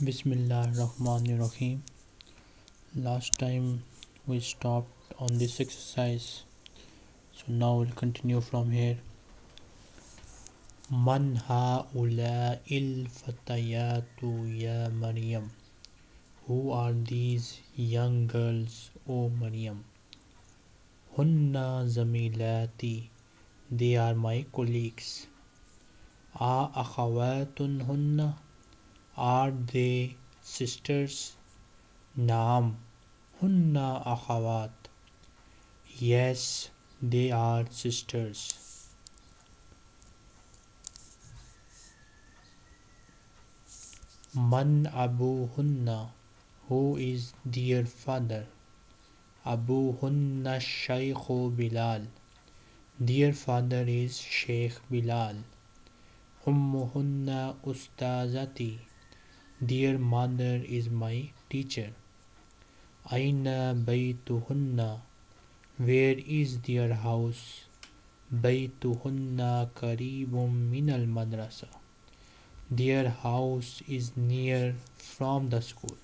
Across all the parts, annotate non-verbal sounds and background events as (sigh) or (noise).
Bismillahirrahmanirrahim. Last time we stopped on this exercise, so now we'll continue from here. Man il fatayatu ya Maryam. Who are these young girls, O Maryam? Hunna zamilati. They are my colleagues. A akhawatun hunna. Are they sisters? Naam. Hunna akhawat. Yes, they are sisters. Man Abu Hunna. Who is their father? Abu Hunna Shaykh Bilal. Their father is Sheikh Bilal. Ummuhunna Ustazati. Dear mother is my teacher. Aina Baytuhunna. Where is their house? Baytuhunna Karibum Minal Madrasa. Their house is near from the school.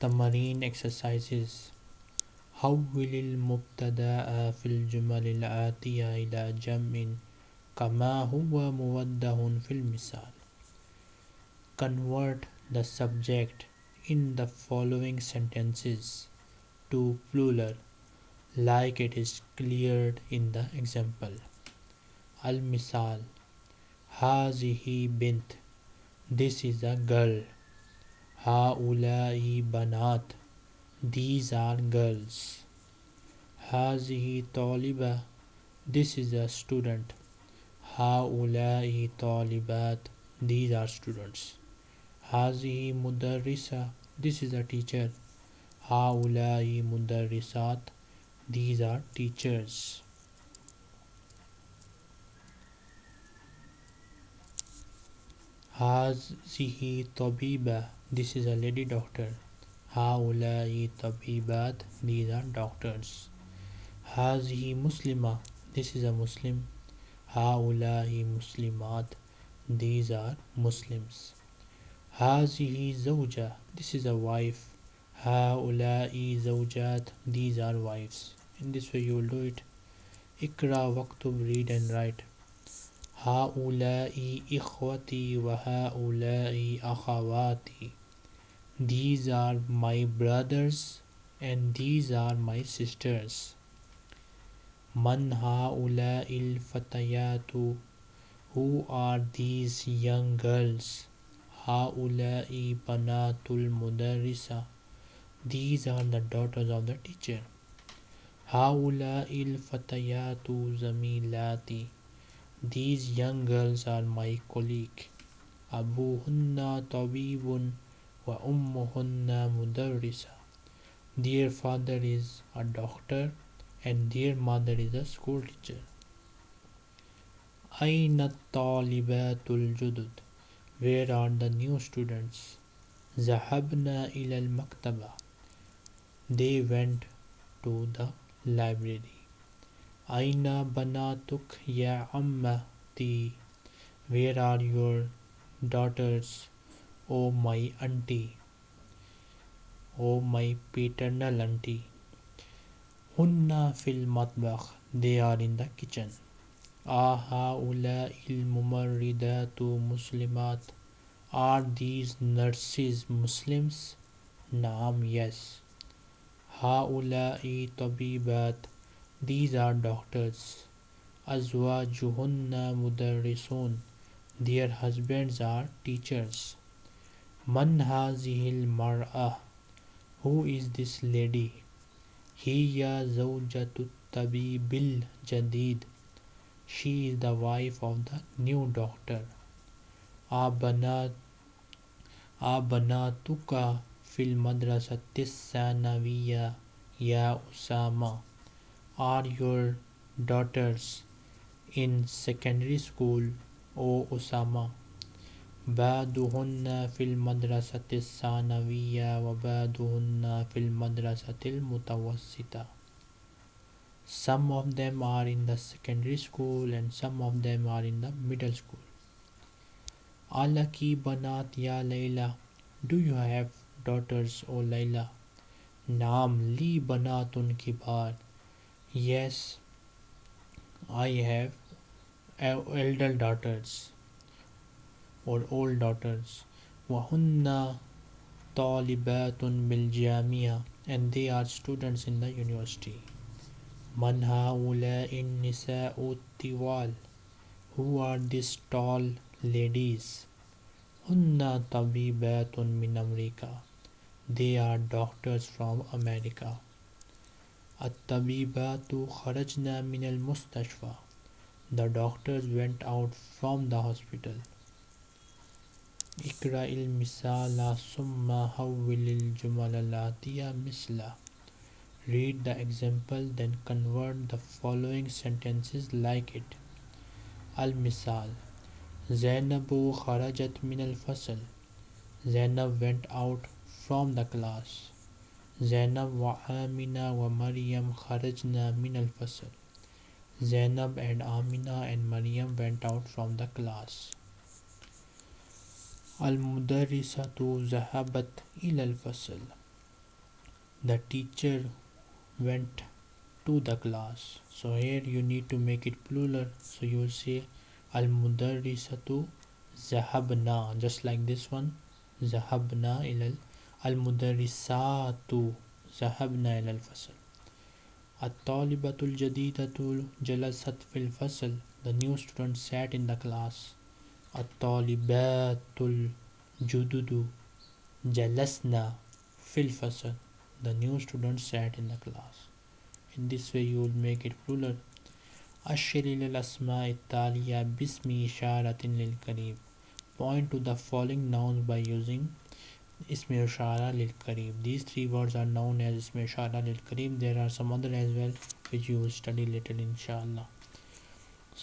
The marine exercises. حول المبتدأ في الجمل الآتية إلى جمع كما هو موضح في المثال convert the subject in the following sentences to plural like it is cleared in the example. Al-Misal Hazihi bint This is a girl. Haulai banat These are girls. Hazihi taliba This is a student. Haulai talibat These are students. Hazihi mudarrisa. This is a teacher. Haulai mudarrisat. These are teachers. Hazihi tabiba. This is a lady doctor. Haulai tabibat. These are doctors. Hazihi muslima. This is a Muslim. Haulai muslimat. These are Muslims. هذه زوجة This is a wife هؤلاء زوجات These are wives In this way you will do it اقرأ واكتب read and write هؤلاء إخوتي وهؤلاء أخواتي These are my brothers and these are my sisters من هؤلاء الفتيات Who are these young girls Haulai banatul mudarrisa. These are the daughters of the teacher. Haulai fatayatu zamilati. These young girls are my colleague. Abuhunna tabibun wa ummuhunna mudarrisa. Their father is a doctor and their mother is a school teacher. Aina talibatul judud. Where are the new students? Zahabna ila al-maktaba. They went to the library. Aina banatuk ya ammati. Where are your daughters? O oh, my auntie. O oh, my paternal auntie. Hunna fil matbakh. They are in the kitchen. الممردات مسلمات۔ آر دیز نرسز مسلمس نام یس ہا اولا طبیبات دیز آر ڈاکٹرس ازوا جوہن مدرسون دیئر ہزبینڈز آر ٹیچرس من ہاذیل مرآ ہو از دس لیڈی ہی یا زوجت الطبیب الجدید۔ شی از دا وائف آف دا نیو ڈاکٹر آبنا آبنا تو کا فل مدرسہ تسانویہ یا اسامہ آر یور ڈاٹرس ان سیکنڈری اسکول او اسامہ بعدہن فی المدرسۃ نویہ و بید ہن فلم مدرسہ تل متوسطہ some of them are in the secondary school and some of them are in the middle school Alaki banat ya Layla. Do you have daughters, O Layla? Naam li banatun kibar. Yes, I have elder daughters or old daughters. Wahunna talibatun bil and they are students in the university. Man in nisa'u tiwal. Who are these tall ladies? Hunna tabibatun min America. They are doctors from America. At-tabibatu kharajna min al-mustashfa. The doctors went out from the hospital. Ikra il-misala summa hawwil jumal al misla. Read the example then convert the following sentences like it. Al-misal Zainabu kharajat min al-fasl. Zainab went out from the class. Zainab wa Amina wa Maryam kharajna min al-fasl. Zainab and Amina and Maryam went out from the class. Al-mudarrisatu zahabat ila al-fasl. The teacher went to the class. So here you need to make it plural. So you will say al-mudarrisatu zahabna just like this one zahabna ila al-mudarrisatu zahabna ila al-fasl الطالبة الجديدة جلست في الفصل The new student sat in the class الطالبات الجدد جلسنا في الفصل The new student sat in the class In this way you will make it plural أشر إلى الأسماء التالية باسم إشارة للقريب Point to the following nouns by using ism ishara lil karib these three words are known as ism ishara lil karib there are some other as well which you will study later inshallah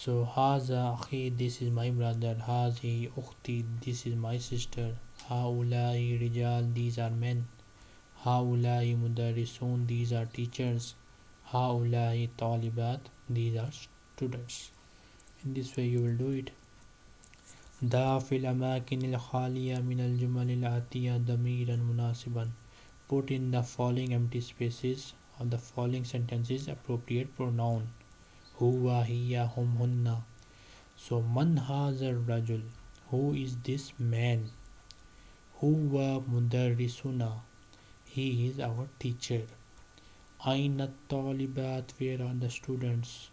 so haza akhi this is my brother hazi ukhti this is my sister haulai rijal these are men haulai mudarrisun these are teachers haulai talibat these are students in this way you will do it ضع في الأماكن الخالية من الجمل الآتية ضميرا مناسبا Put in the following empty spaces of the following sentences appropriate pronoun هو هي هم هن So من هذا الرجل Who is this man هو مدرسنا he is our teacher. Aina talibat, where are the students?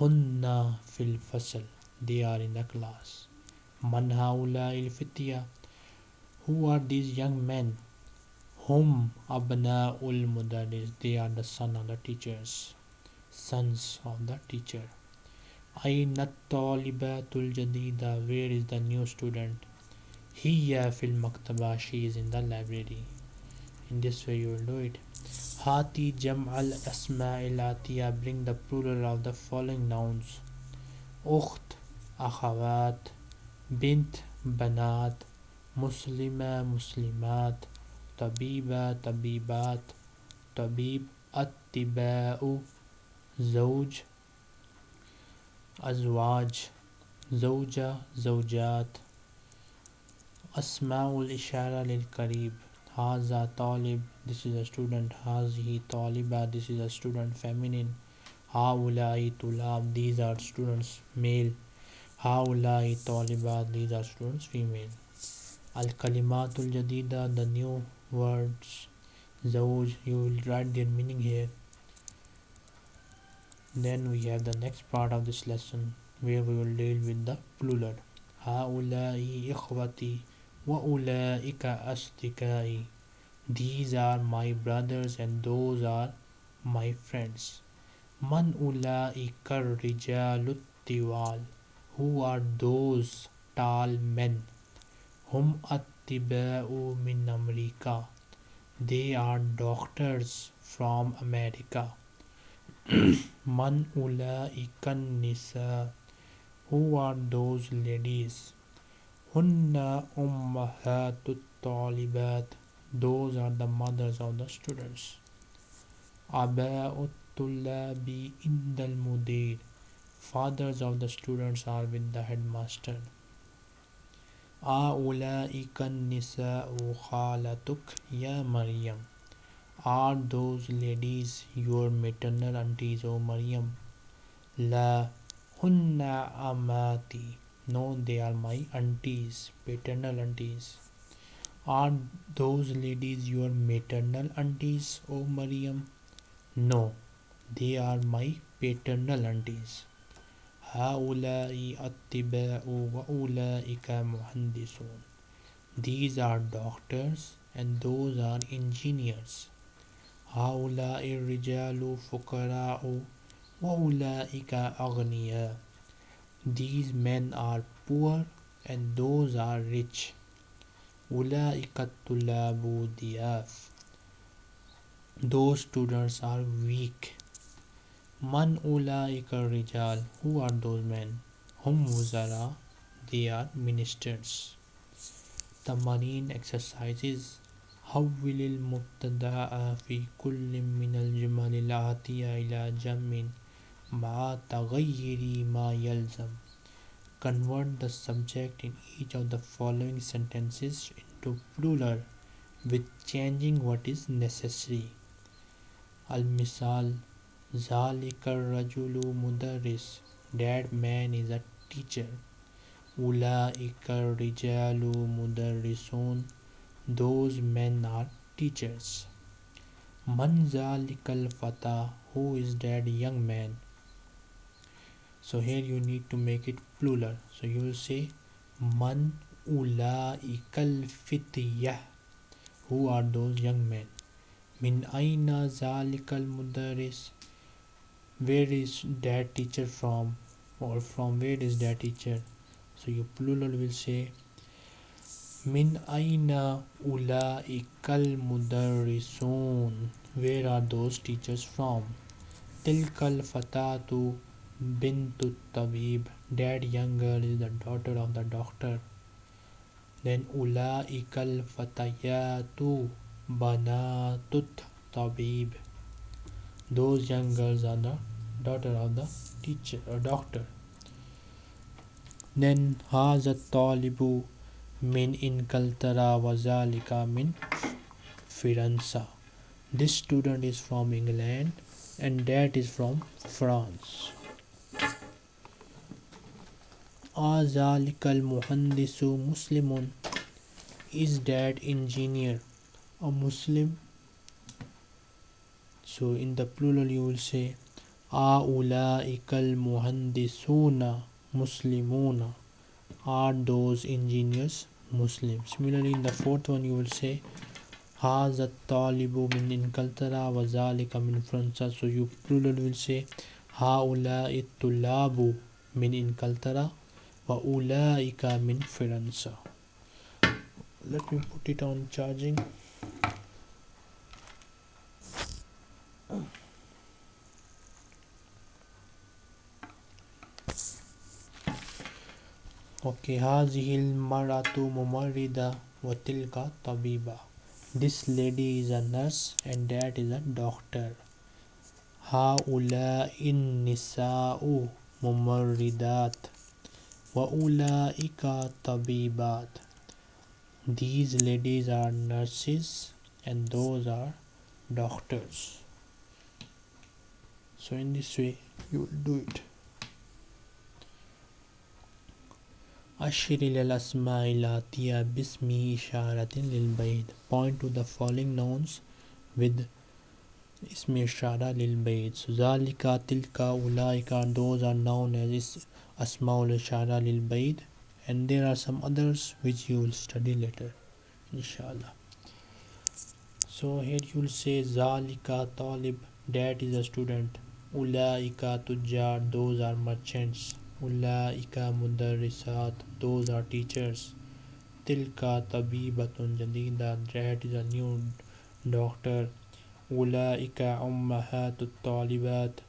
Hunna fil fasal, they are in the class. Man haula il fitya, who are these young men? Hum abna ul mudaris, they are the son of the teachers, sons of the teacher. Aina talibatul jadida, where is the new student? Hiya fil maktaba, she is in the library. In this way you will do it. Hati jam al asma ilatiya Bring the plural of the following nouns. Ukht, akhawat, بنت بنات مسلمة مسلمات طبيبة طبيبات طبيب أطباء زوج أزواج زوجة زوجات أسماء الإشارة للقريب Haza talib. This is a student. Hazihi taliba. This is a student. Feminine. Haulai tulab. These are students. Male. Haulai taliba. These are students. Female. Al kalimatul jadida. The new words. Zawj. You will write their meaning here. Then we have the next part of this lesson where we will deal with the plural. Haulai ikhwati. وأولئك أصدقائي These are my brothers and those are my friends من أولئك الرجال الطوال who are those tall men? Hum attiba'u min America. They are doctors from America. (clears throat) Man ulaikan nisa. Who are those ladies? Hunna ummahatut talibat. Those are the mothers of the students. Aba'ut tullabi indal mudir. Fathers of the students are with the headmaster. A'ula'ika nisa'u khalatuk ya Maryam. Are those ladies your maternal aunties, O Maryam? La hunna amati. No, they are my aunties, paternal aunties. Are those ladies your maternal aunties, O Maryam? No, they are my paternal aunties. هؤلاء أطباء وأولئك مهندسون. These are doctors and those are engineers. هؤلاء الرجال فقراء وأولئك أغنياء. These men are poor and those are rich. أولئك الطلاب ضياف. Those students are weak. Man ulaika rijal. Who are those men? Hum wuzara. They are ministers. The marine exercises. حول المبتدأ في كل من الجمل الآتية إلى جمع مع تغير ما يلزم. Convert the subject in each of the following sentences into plural with changing what is necessary. Al-Misal Zalikar Rajulu Mudaris That man is a teacher. Ulaikar Rijalu Mudarrisun Those men are teachers. Man Zalikal Fata Who is that young man? So here you need to make it plural. So you will say Man Ulaikal Fityah. Who are those young men? Min Aina Zalikal Mudaris where is that teacher from? Or from where is that teacher? So your plural will say min aina ulaikal mudarrisun where are those teachers from? Tilkal fatatu bintu tabib that young girl is the daughter of the doctor. Then ulaikal fatayatu banatut tabib. Those young girls are the daughter of the teacher or doctor. Then haza talibu min inkaltara wazalika min firanza this student is from england and that is from france azalikal muhandisu muslimun is that engineer a muslim so in the plural you will say أولئك المهندسون مسلمون are those engineers Muslim similarly in the fourth one you will say هذا الطالب من إنجلترا وذلك من فرنسا so you plural will say هؤلاء الطلاب من إنجلترا وأولئك من فرنسا let me put it on charging okay هذه المرأة ممرضة وتلك طبيبة this lady is a nurse and that is a doctor هؤلاء النساء ممرضات وأولئك طبيبات these ladies are nurses and those are doctors so in this way you will do it أشر إلى الأسماء الآتية باسم إشارة للبيت point to the following nouns with اسم إشارة للبيت so ذلك تلك أولئك those are known as أسماء الإشارة للبيت and there are some others which you will study later inshallah so here you will say ذلك طالب that is a student أولئك تجار those are merchants Ulaika mudarrisat those are teachers tilka tabibatun jadida that is a new doctor Ulaika ummahatut talibat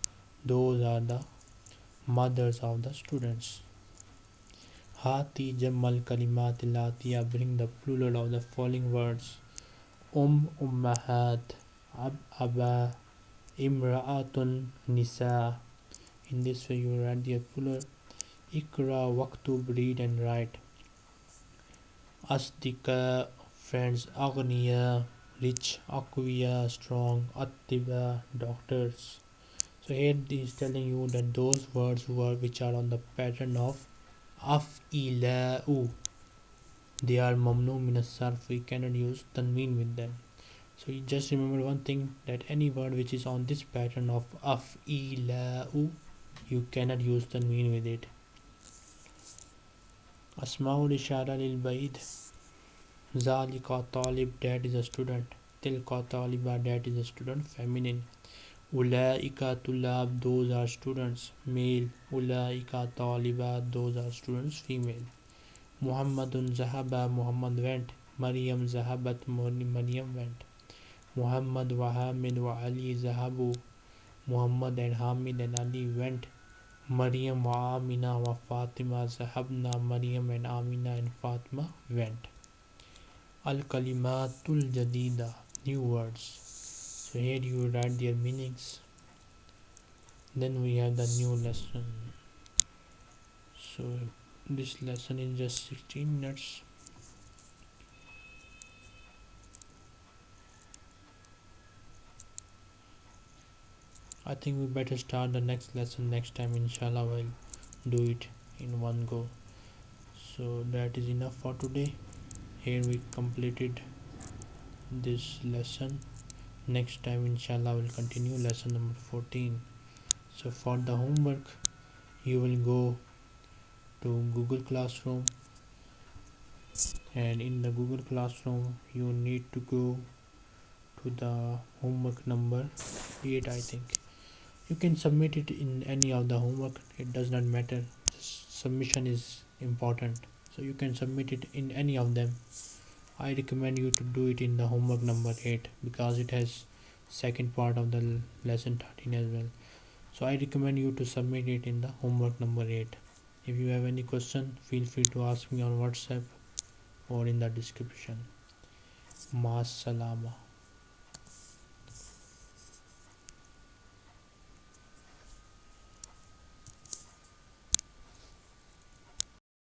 those are the mothers of the students Hati Jamal Kalimat Latiya bring the plural of the following words Um Ummahat Ab Aba Imra'atun Nisa in this way you write the plural Ikra Waktub read and write. Asdika, friends, Agniya, rich, Akwiya, strong, Attiba, doctors. So here he telling you that those words were which are on the pattern of af'ila'u. They are mamnu min we cannot use tanween with them. So you just remember one thing that any word which is on this pattern of af'ila'u you cannot use tanween with it. Asmaul ishara lil baid zalika talib that is a student. Tilka taliba that is a student feminine ulaika tulab those are students male ulaika taliba those are students female Muhammadun Zahaba Muhammad went Maryam Zahabat Maryam went Muhammad wa Hamid wa Ali Zahabu Muhammad and Hamid and Ali went Maryam wa Amina wa Fatima Zahabna Maryam and Amina and Fatima went Al Kalimatul Jadida new words so here you write their meanings. Then we have the new lesson. So this lesson is just 16 minutes. I think we better start the next lesson next time inshallah we'll do it in one go. So that is enough for today. Here we completed this lesson next time inshallah we'll continue lesson number 14 so for the homework you will go to Google Classroom. And in the Google Classroom you need to go to the homework number 8 I think. You can submit it in any of the homework. It does not matter. Submission is important. So you can submit it in any of them I recommend you to do it in the homework number 8 because it has second part of the lesson 13 as well. So I recommend you to submit it in the homework number 8 if you have any question feel free to ask me on whatsapp or in the description. Mas salama